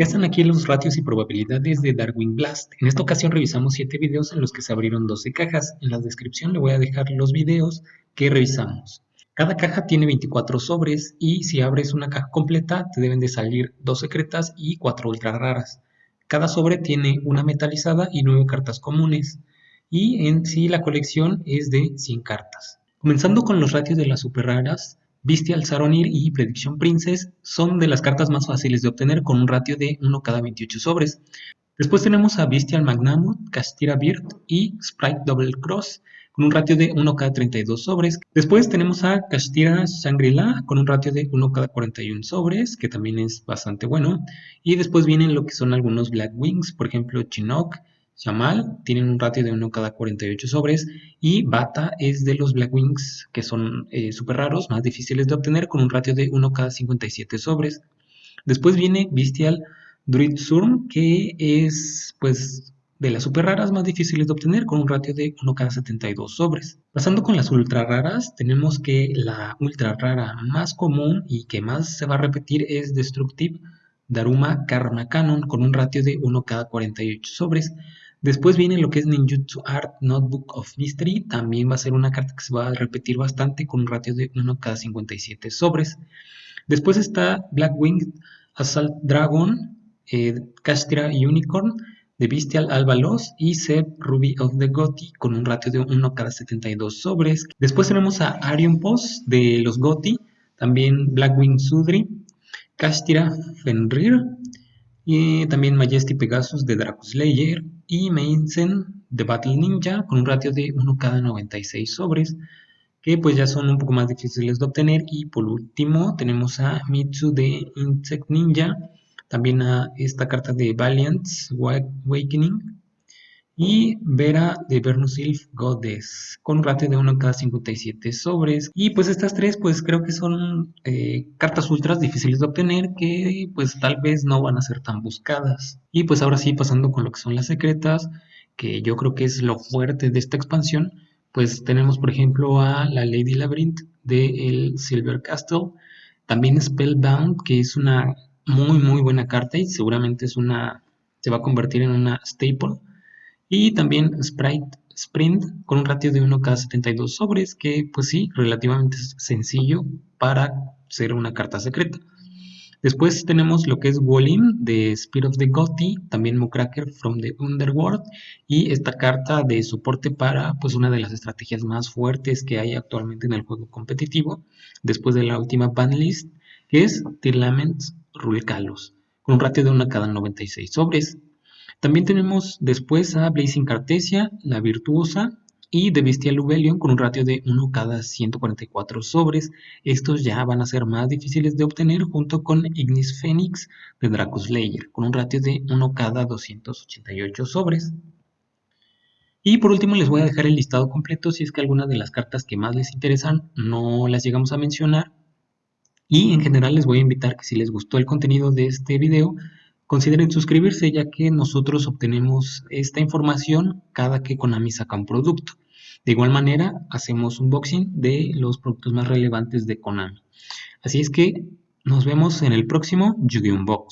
Ya están aquí los ratios y probabilidades de Darwin Blast. En esta ocasión revisamos 7 videos en los que se abrieron 12 cajas. En la descripción le voy a dejar los videos que revisamos. Cada caja tiene 24 sobres y si abres una caja completa te deben de salir 2 secretas y 4 ultra raras. Cada sobre tiene una metalizada y 9 cartas comunes. Y en sí la colección es de 100 cartas. Comenzando con los ratios de las super raras, Bestial Saronir y Prediction Princess son de las cartas más fáciles de obtener con un ratio de 1 cada 28 sobres. Después tenemos a Bestial Magnamoth, Castira Beard y Sprite Double Cross con un ratio de 1 cada 32 sobres. Después tenemos a Castira Shangri-La con un ratio de 1 cada 41 sobres, que también es bastante bueno. Y después vienen lo que son algunos Black Wings, por ejemplo Chinook, Shamal tienen un ratio de 1 cada 48 sobres y Bata es de los Black Wings que son eh, súper raros, más difíciles de obtener con un ratio de 1 cada 57 sobres. Después viene Bestial Druid Surm que es pues de las super raras más difíciles de obtener con un ratio de 1 cada 72 sobres. Pasando con las ultra raras, tenemos que la ultra rara más común y que más se va a repetir es Destructive Daruma Karma Canon con un ratio de 1 cada 48 sobres. Después viene lo que es Ninjutsu Art Notebook of Mystery. También va a ser una carta que se va a repetir bastante con un ratio de 1 cada 57 sobres. Después está Blackwing Assault Dragon, eh, Unicorn, The Bestial Albalos y Seb Ruby of the Gothi con un ratio de 1 cada 72 sobres. Después tenemos a Arion Post de los Gothi, también Blackwing Sudri, Castira Fenrir, y también Majesty Pegasus de Slayer y Mainzen de Battle Ninja con un ratio de 1 cada 96 sobres que pues ya son un poco más difíciles de obtener. Y por último tenemos a Mitsu de Insect Ninja también a esta carta de Valiant's Awakening y Vera de Vernusilf Goddess con un ratio de 1 cada 57 sobres. Y pues estas tres pues creo que son eh, cartas ultras difíciles de obtener que pues tal vez no van a ser tan buscadas. Y pues ahora sí pasando con lo que son las secretas que yo creo que es lo fuerte de esta expansión pues tenemos por ejemplo a la Lady Labyrinth de el Silver Castle. También Spellbound que es una muy muy buena carta y seguramente es una se va a convertir en una staple y también Sprite Sprint con un ratio de 1 cada 72 sobres, que pues sí, relativamente sencillo para ser una carta secreta. Después tenemos lo que es Wolin de Spirit of the Gothi, también Mucracker from the Underworld y esta carta de soporte para pues una de las estrategias más fuertes que hay actualmente en el juego competitivo, después de la última banlist, que es Tirlaments Rulcalos, con un ratio de 1 cada 96 sobres. También tenemos después a Blazing Cartesia, la Virtuosa y The Bestial Lubelion con un ratio de 1 cada 144 sobres. Estos ya van a ser más difíciles de obtener junto con Ignis Phoenix de Slayer con un ratio de 1 cada 288 sobres. Y por último les voy a dejar el listado completo si es que alguna de las cartas que más les interesan no las llegamos a mencionar. Y en general les voy a invitar que si les gustó el contenido de este video, Consideren suscribirse ya que nosotros obtenemos esta información cada que Konami saca un producto. De igual manera, hacemos un unboxing de los productos más relevantes de Konami. Así es que nos vemos en el próximo Yu-Gi-Oh!